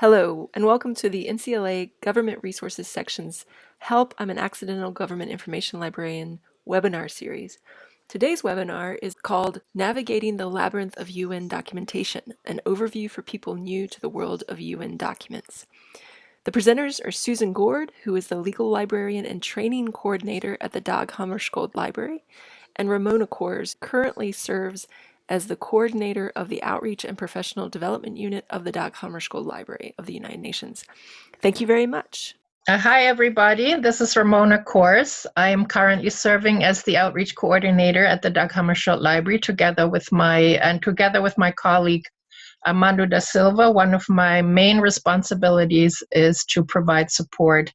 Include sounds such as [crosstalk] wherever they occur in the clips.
Hello, and welcome to the NCLA Government Resources Section's Help, I'm an Accidental Government Information Librarian webinar series. Today's webinar is called Navigating the Labyrinth of UN Documentation, an overview for people new to the world of UN documents. The presenters are Susan Gord, who is the legal librarian and training coordinator at the Dag Hammarskjöld Library, and Ramona Kohrs currently serves as the coordinator of the Outreach and Professional Development Unit of the Dag Hammarskjöld Library of the United Nations. Thank you very much. Uh, hi, everybody. This is Ramona Kohrs. I am currently serving as the outreach coordinator at the Dag Hammarskjöld Library, together with my and together with my colleague Armando da Silva. One of my main responsibilities is to provide support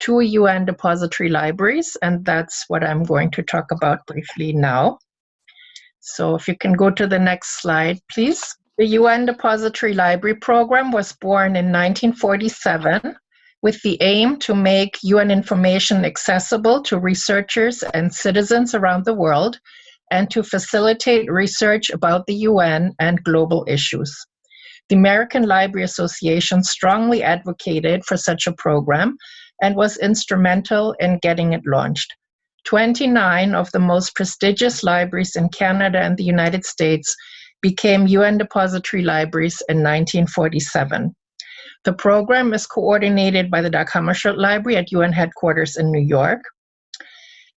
to UN depository libraries, and that's what I'm going to talk about briefly now. So if you can go to the next slide, please. The UN Depository Library Program was born in 1947 with the aim to make UN information accessible to researchers and citizens around the world and to facilitate research about the UN and global issues. The American Library Association strongly advocated for such a program and was instrumental in getting it launched. 29 of the most prestigious libraries in Canada and the United States became UN depository libraries in 1947. The program is coordinated by the Dag Library at UN headquarters in New York.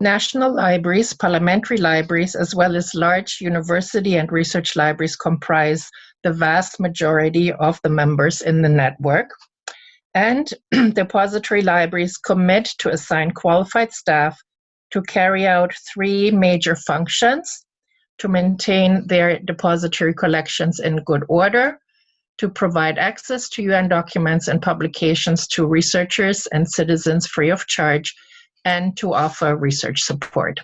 National libraries, parliamentary libraries, as well as large university and research libraries comprise the vast majority of the members in the network. And [clears throat] depository libraries commit to assign qualified staff to carry out three major functions to maintain their depository collections in good order, to provide access to UN documents and publications to researchers and citizens free of charge, and to offer research support.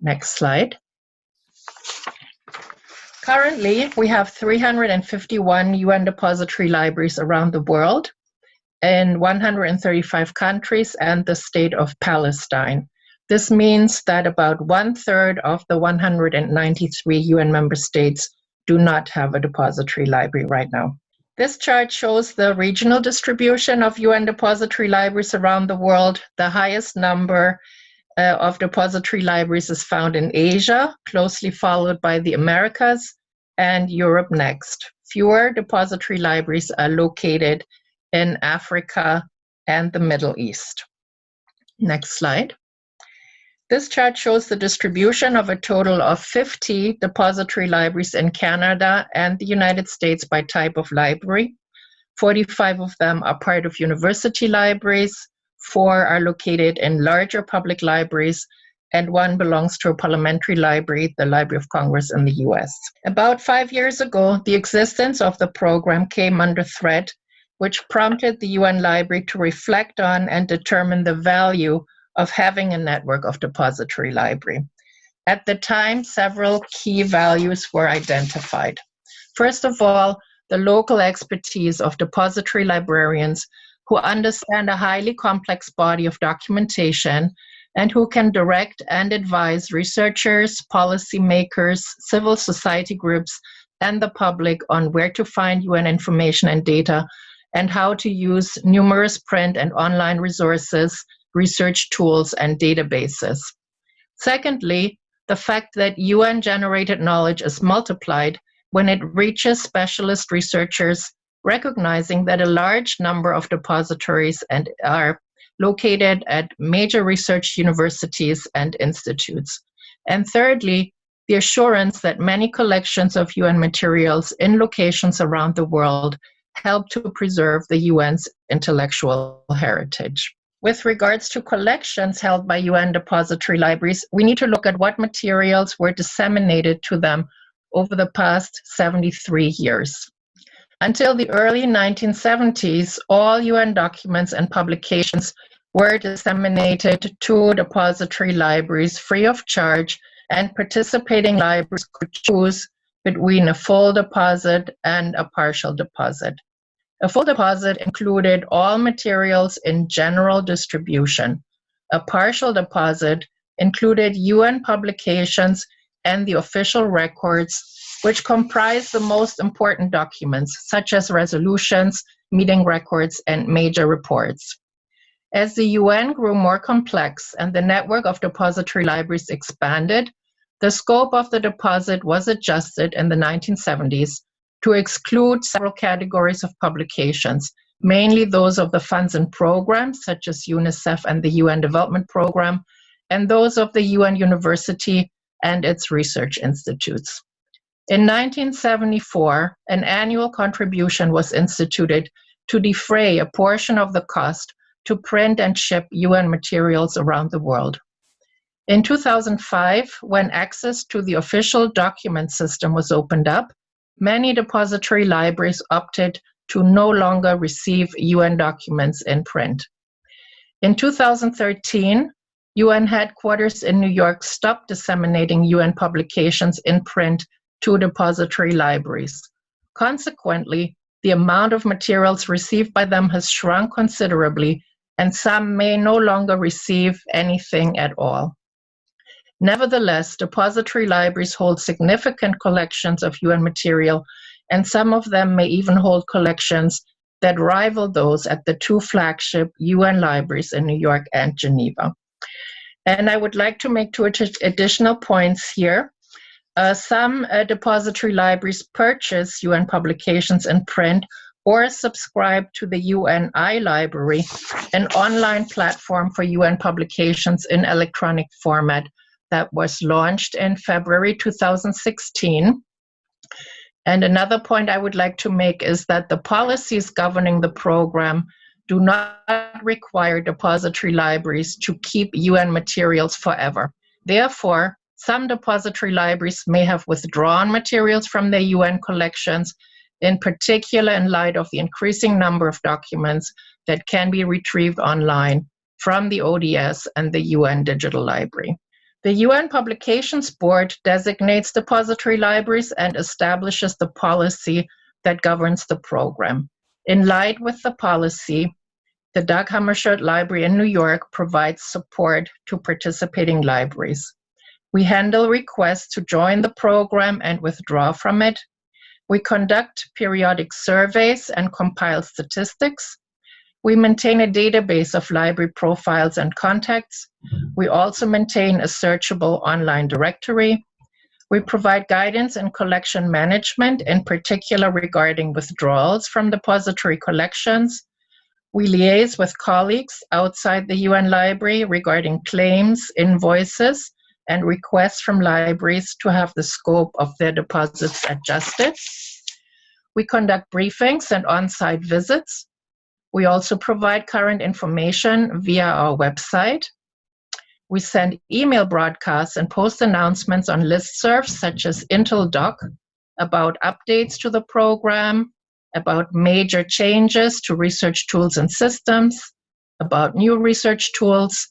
Next slide. Currently, we have 351 UN depository libraries around the world in 135 countries and the state of Palestine. This means that about one third of the 193 UN member states do not have a depository library right now. This chart shows the regional distribution of UN depository libraries around the world. The highest number uh, of depository libraries is found in Asia, closely followed by the Americas and Europe next. Fewer depository libraries are located in Africa and the Middle East. Next slide. This chart shows the distribution of a total of 50 depository libraries in Canada and the United States by type of library. 45 of them are part of university libraries, four are located in larger public libraries, and one belongs to a parliamentary library, the Library of Congress in the US. About five years ago, the existence of the program came under threat, which prompted the UN Library to reflect on and determine the value of having a network of depository library. At the time, several key values were identified. First of all, the local expertise of depository librarians who understand a highly complex body of documentation and who can direct and advise researchers, policymakers, civil society groups, and the public on where to find UN information and data and how to use numerous print and online resources research tools, and databases. Secondly, the fact that UN generated knowledge is multiplied when it reaches specialist researchers, recognizing that a large number of depositories and are located at major research universities and institutes. And thirdly, the assurance that many collections of UN materials in locations around the world help to preserve the UN's intellectual heritage. With regards to collections held by UN depository libraries, we need to look at what materials were disseminated to them over the past 73 years. Until the early 1970s, all UN documents and publications were disseminated to depository libraries free of charge, and participating libraries could choose between a full deposit and a partial deposit. A full deposit included all materials in general distribution. A partial deposit included UN publications and the official records, which comprised the most important documents, such as resolutions meeting records, and major reports. As the UN grew more complex and the network of depository libraries expanded, the scope of the deposit was adjusted in the 1970s to exclude several categories of publications, mainly those of the funds and programs such as UNICEF and the UN Development Program, and those of the UN University and its research institutes. In 1974, an annual contribution was instituted to defray a portion of the cost to print and ship UN materials around the world. In 2005, when access to the official document system was opened up, many depository libraries opted to no longer receive UN documents in print. In 2013, UN headquarters in New York stopped disseminating UN publications in print to depository libraries. Consequently, the amount of materials received by them has shrunk considerably and some may no longer receive anything at all. Nevertheless, depository libraries hold significant collections of UN material, and some of them may even hold collections that rival those at the two flagship UN libraries in New York and Geneva. And I would like to make two additional points here. Uh, some uh, depository libraries purchase UN publications in print or subscribe to the UN iLibrary, an online platform for UN publications in electronic format that was launched in February 2016. And another point I would like to make is that the policies governing the program do not require depository libraries to keep UN materials forever. Therefore, some depository libraries may have withdrawn materials from their UN collections in particular in light of the increasing number of documents that can be retrieved online from the ODS and the UN Digital Library. The UN Publications Board designates depository libraries and establishes the policy that governs the program. In line with the policy, the Dag Hammarskjöld Library in New York provides support to participating libraries. We handle requests to join the program and withdraw from it, we conduct periodic surveys and compile statistics. We maintain a database of library profiles and contacts. We also maintain a searchable online directory. We provide guidance in collection management, in particular regarding withdrawals from depository collections. We liaise with colleagues outside the UN Library regarding claims, invoices, and requests from libraries to have the scope of their deposits adjusted. We conduct briefings and on-site visits. We also provide current information via our website. We send email broadcasts and post announcements on listservs such as INTL-DOC about updates to the program, about major changes to research tools and systems, about new research tools,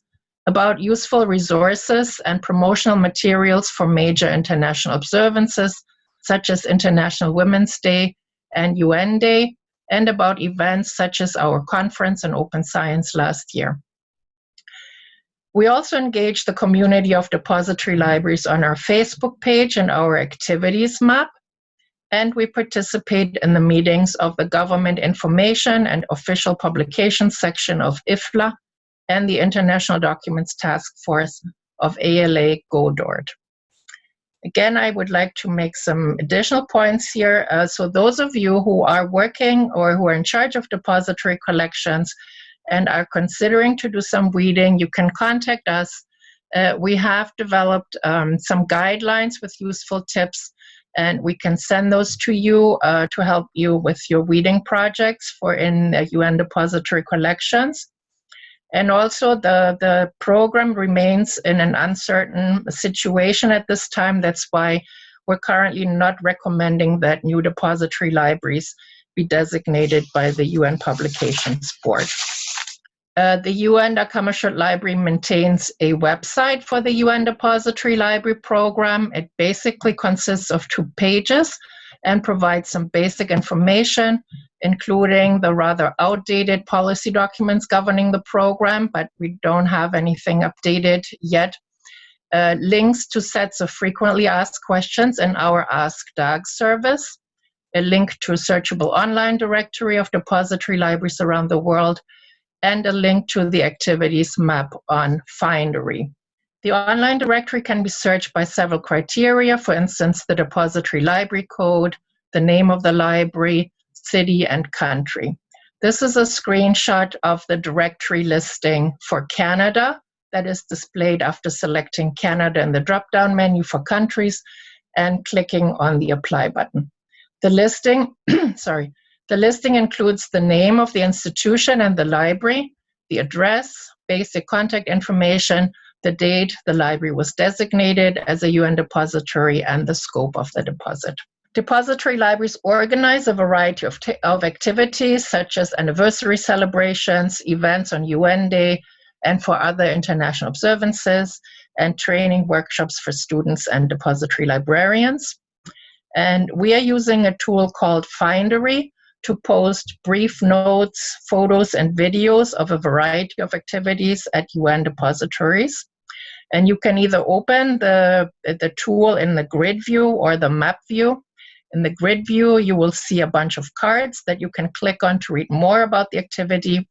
about useful resources and promotional materials for major international observances, such as International Women's Day and UN Day, and about events such as our conference on open science last year. We also engage the community of depository libraries on our Facebook page and our activities map, and we participate in the meetings of the Government Information and Official Publications section of IFLA, and the International Documents Task Force of ALA GODORT. Again, I would like to make some additional points here. Uh, so those of you who are working or who are in charge of depository collections and are considering to do some weeding, you can contact us. Uh, we have developed um, some guidelines with useful tips and we can send those to you uh, to help you with your weeding projects for in UN depository collections. And also the, the program remains in an uncertain situation at this time. That's why we're currently not recommending that new depository libraries be designated by the UN Publications Board. Uh, the UN Dag Library maintains a website for the UN Depository Library Program. It basically consists of two pages and provides some basic information including the rather outdated policy documents governing the program, but we don't have anything updated yet. Uh, links to sets of frequently asked questions in our Ask Dag service. a link to a searchable online directory of depository libraries around the world, and a link to the activities map on Findery. The online directory can be searched by several criteria, for instance, the depository library code, the name of the library, city, and country. This is a screenshot of the directory listing for Canada that is displayed after selecting Canada in the drop-down menu for countries and clicking on the apply button. The listing, [clears throat] sorry, the listing includes the name of the institution and the library, the address, basic contact information, the date the library was designated as a UN depository, and the scope of the deposit. Depository libraries organize a variety of, of activities such as anniversary celebrations, events on UN Day, and for other international observances, and training workshops for students and depository librarians. And we are using a tool called Findery to post brief notes, photos, and videos of a variety of activities at UN depositories. And you can either open the, the tool in the grid view or the map view. In the grid view, you will see a bunch of cards that you can click on to read more about the activity.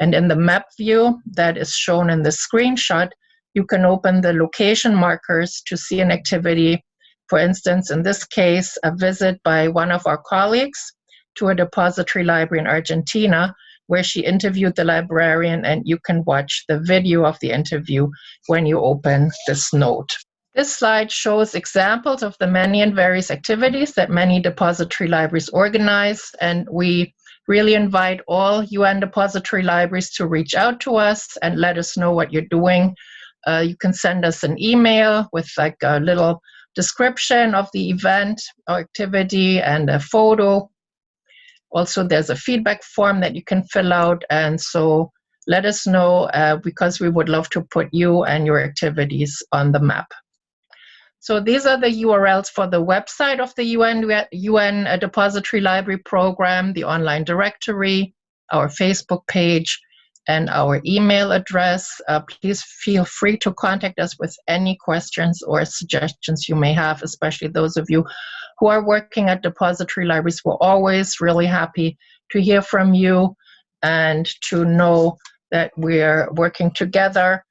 And in the map view that is shown in the screenshot, you can open the location markers to see an activity. For instance, in this case, a visit by one of our colleagues to a depository library in Argentina where she interviewed the librarian and you can watch the video of the interview when you open this note. This slide shows examples of the many and various activities that many depository libraries organize and we really invite all UN depository libraries to reach out to us and let us know what you're doing. Uh, you can send us an email with like a little description of the event or activity and a photo also, there's a feedback form that you can fill out. And so let us know uh, because we would love to put you and your activities on the map. So these are the URLs for the website of the UN, UN Depository Library Program, the online directory, our Facebook page, and our email address. Uh, please feel free to contact us with any questions or suggestions you may have, especially those of you who are working at depository libraries. We're always really happy to hear from you and to know that we're working together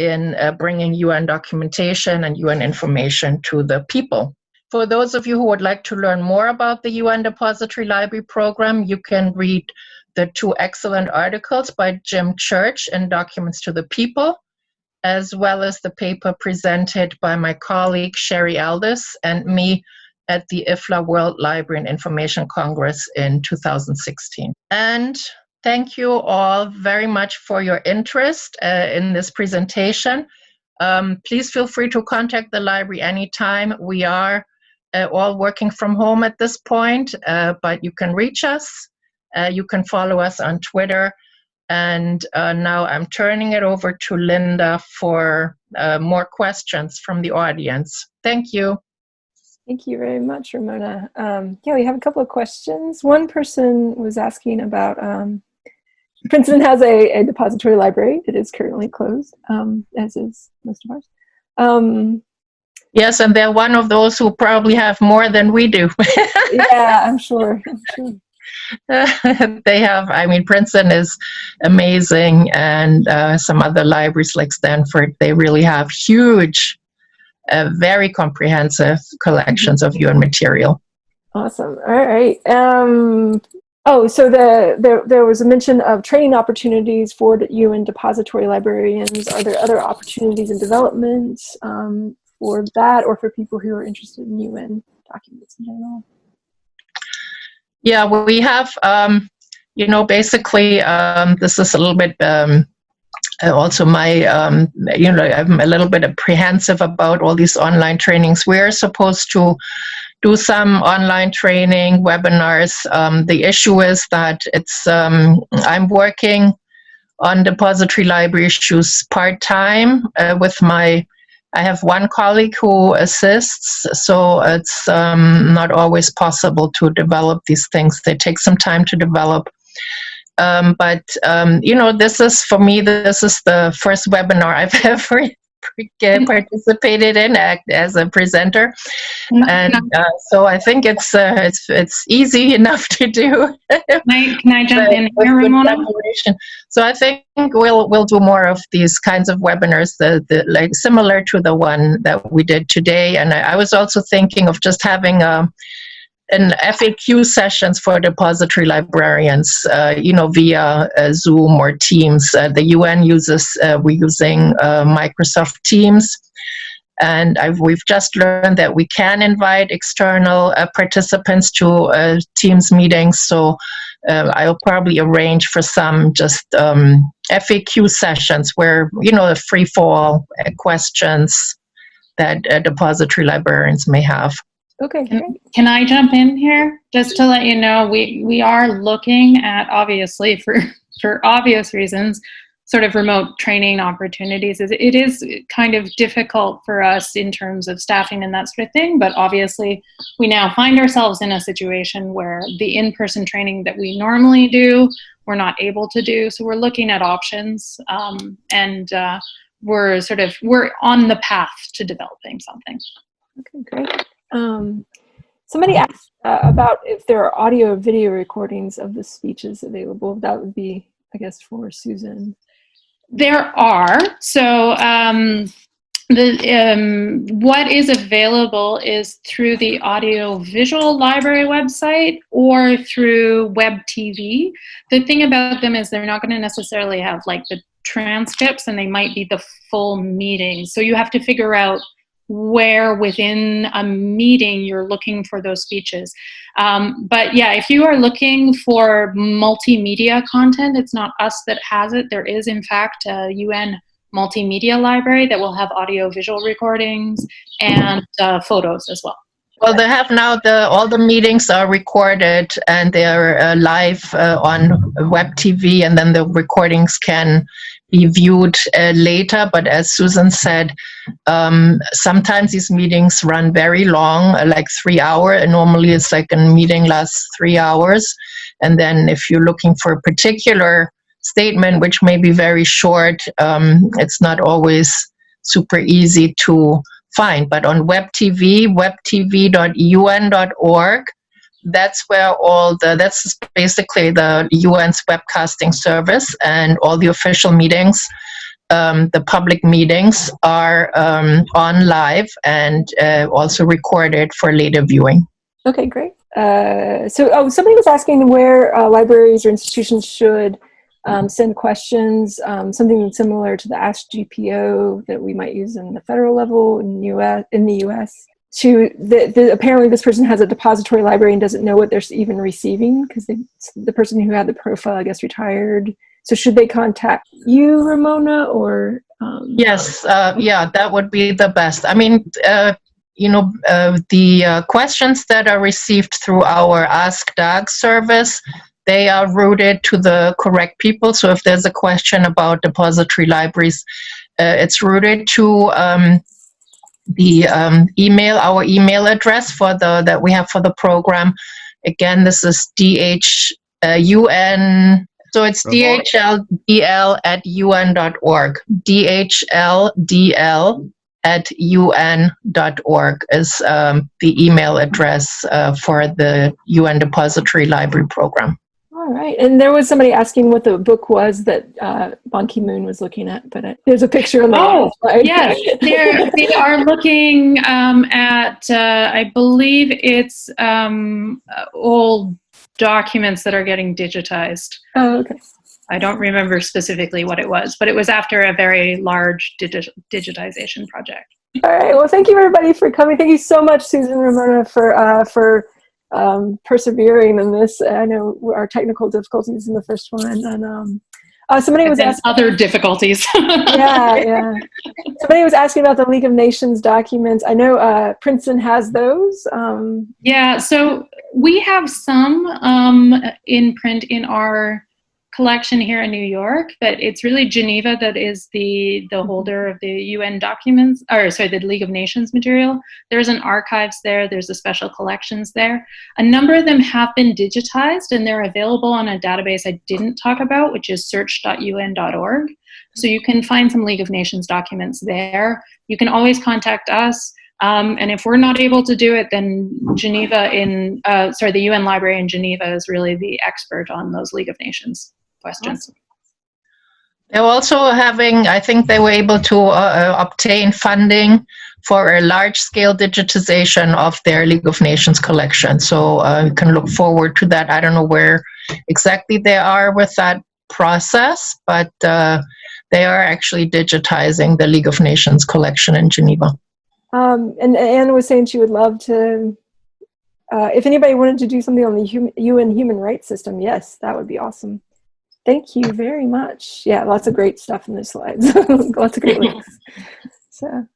in uh, bringing UN documentation and UN information to the people. For those of you who would like to learn more about the UN Depository Library Program, you can read the two excellent articles by Jim Church in Documents to the People, as well as the paper presented by my colleague Sherry Aldis and me at the IFLA World Library and Information Congress in 2016. And thank you all very much for your interest uh, in this presentation. Um, please feel free to contact the library anytime. We are uh, all working from home at this point, uh, but you can reach us. Uh, you can follow us on Twitter. And uh, now I'm turning it over to Linda for uh, more questions from the audience. Thank you. Thank you very much, Ramona. Um, yeah, we have a couple of questions. One person was asking about um, Princeton has a, a, depository library that is currently closed, um, as is most of ours. Um, yes, and they're one of those who probably have more than we do. [laughs] yeah, I'm sure. I'm sure. [laughs] they have, I mean, Princeton is amazing, and uh, some other libraries like Stanford, they really have huge uh, very comprehensive collections of UN material. Awesome. All right. Um, oh, so the, there, there was a mention of training opportunities for the UN depository librarians. Are there other opportunities in development um, for that or for people who are interested in UN documents in general? Yeah, we have, um, you know, basically, um, this is a little bit um, uh, also my um, you know i'm a little bit apprehensive about all these online trainings we're supposed to do some online training webinars um, the issue is that it's um, i'm working on depository library issues part-time uh, with my i have one colleague who assists so it's um, not always possible to develop these things they take some time to develop um, but um, you know, this is for me. This is the first webinar [laughs] I've ever participated in act as a presenter, and uh, so I think it's uh, it's it's easy [laughs] enough to do. can, I, can I jump in here, Ramona? So I think we'll we'll do more of these kinds of webinars, the, the like similar to the one that we did today. And I, I was also thinking of just having a um, an FAQ sessions for depository librarians, uh, you know, via uh, Zoom or Teams. Uh, the UN uses, uh, we're using uh, Microsoft Teams. And I've, we've just learned that we can invite external uh, participants to Teams meetings. So I'll probably arrange for some just um, FAQ sessions where, you know, the free fall questions that depository librarians may have. Okay. Can, can, I jump in here? Just to let you know we we are looking at obviously [laughs] for for obvious reasons sort of remote training opportunities. It is kind of difficult for us in terms of staffing and that sort of thing but obviously we now find ourselves in a situation where the in-person training that we normally do we're not able to do. So we're looking at options um, and uh, we're sort of we're on the path to developing something. Okay great um, somebody asked uh, about if there are audio video recordings of the speeches available. That would be, I guess, for Susan. There are. So um, the um, what is available is through the audio visual library website or through web TV. The thing about them is they're not going to necessarily have like the transcripts and they might be the full meeting. So you have to figure out where within a meeting you're looking for those speeches. Um, but yeah, if you are looking for multimedia content, it's not us that has it. There is, in fact, a UN multimedia library that will have audio visual recordings and uh, photos as well. Well, they have now the all the meetings are recorded and they're uh, live uh, on web TV, and then the recordings can be viewed uh, later. But as Susan said, um, sometimes these meetings run very long, uh, like three hour. And normally it's like a meeting lasts three hours. And then if you're looking for a particular statement, which may be very short, um, it's not always super easy to find. But on web TV, webtv.un.org, that's where all the that's basically the UN's webcasting service and all the official meetings um, the public meetings are um, on live and uh, also recorded for later viewing. Okay, great. Uh, so, oh, somebody was asking where uh, libraries or institutions should um, send questions, um, something similar to the Ask GPO that we might use in the federal level in US in the U.S to the, the, apparently this person has a depository library and doesn't know what they're even receiving because the person who had the profile I guess retired. So should they contact you, Ramona, or? Um, yes, uh, yeah, that would be the best. I mean, uh, you know, uh, the uh, questions that are received through our Ask DAG service, they are routed to the correct people. So if there's a question about depository libraries, uh, it's routed to um, the um, email, our email address for the that we have for the program. Again, this is dhun. Uh, so it's dhldl at un.org. dhldl at un.org is um, the email address uh, for the UN Depository Library Program. All right. And there was somebody asking what the book was that uh, Ban Ki Moon was looking at, but there's a picture on the Oh, slide. yes. They're, [laughs] they are looking um, at, uh, I believe it's um, old documents that are getting digitized. Oh, okay. I don't remember specifically what it was, but it was after a very large digi digitization project. All right. Well, thank you everybody for coming. Thank you so much, Susan Ramona, for uh, for um, persevering in this. I know our technical difficulties in the first one, and um, uh, somebody was asking other difficulties. [laughs] yeah, yeah. Somebody was asking about the League of Nations documents. I know uh, Princeton has those. Um, yeah, so we have some um, in print in our collection here in New York, but it's really Geneva that is the the holder of the UN documents, or sorry, the League of Nations material. There's an archives there. There's a special collections there. A number of them have been digitized, and they're available on a database I didn't talk about, which is search.un.org. So you can find some League of Nations documents there. You can always contact us. Um, and if we're not able to do it, then Geneva in, uh, sorry, the UN Library in Geneva is really the expert on those League of Nations questions. They're also having, I think they were able to uh, obtain funding for a large scale digitization of their League of Nations collection. So uh, you can look forward to that. I don't know where exactly they are with that process, but uh, they are actually digitizing the League of Nations collection in Geneva. Um, and Anne was saying she would love to, uh, if anybody wanted to do something on the hum UN human rights system, yes, that would be awesome. Thank you very much. Yeah, lots of great stuff in the slides. [laughs] lots of great links. [laughs] So,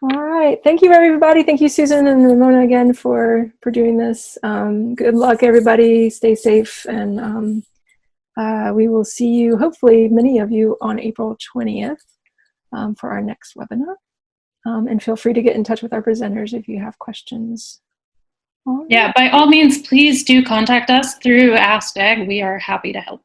all right. Thank you, everybody. Thank you, Susan and Ramona, again for for doing this. Um, good luck, everybody. Stay safe, and um, uh, we will see you, hopefully, many of you, on April 20th um, for our next webinar. Um, and feel free to get in touch with our presenters if you have questions. Yeah, by all means, please do contact us through AskDAG. We are happy to help.